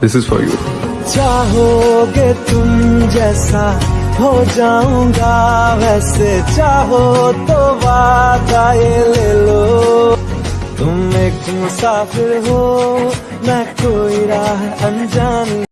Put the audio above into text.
This is for you चाहोगे तुम जैसा, हो जाऊँगा वैसे। चाहो तो वादा ये ले लो। तुम एक मुसाफिर हो, मैं कोई राह अनजान